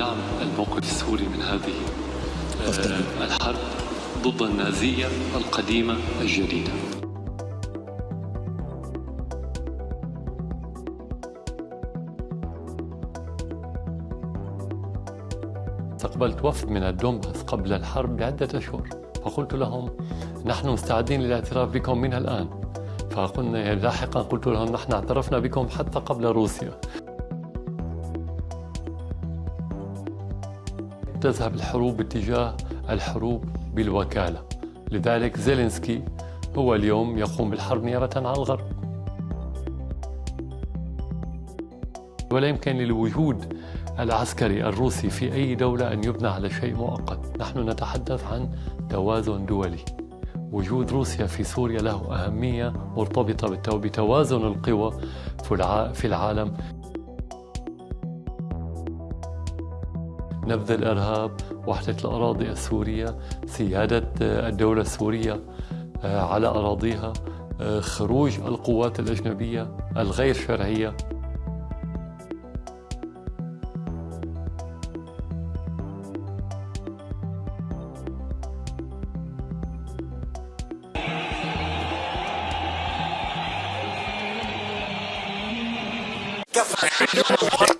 لدعم الموقف السوري من هذه آه، الحرب ضد النازية القديمة الجديدة. استقبلت وفد من الدومباس قبل الحرب بعدة أشهر فقلت لهم نحن مستعدين للاعتراف بكم من الآن. فقلنا لاحقا. قلت لهم نحن اعترفنا بكم حتى قبل روسيا. تذهب الحروب باتجاه الحروب بالوكالة. لذلك زيلينسكي هو اليوم يقوم بالحرب نيابة عن الغرب. ولا يمكن للوجود العسكري الروسي في أي دولة أن يبنى على شيء مؤقت. نحن نتحدث عن توازن دولي. وجود روسيا في سوريا له أهمية مرتبطة بتوازن القوى في العالم. نبذ الإرهاب وحدة الأراضي السورية سيادة الدولة السورية آه، على أراضيها آه، خروج القوات الأجنبية الغير شرعية. كفى.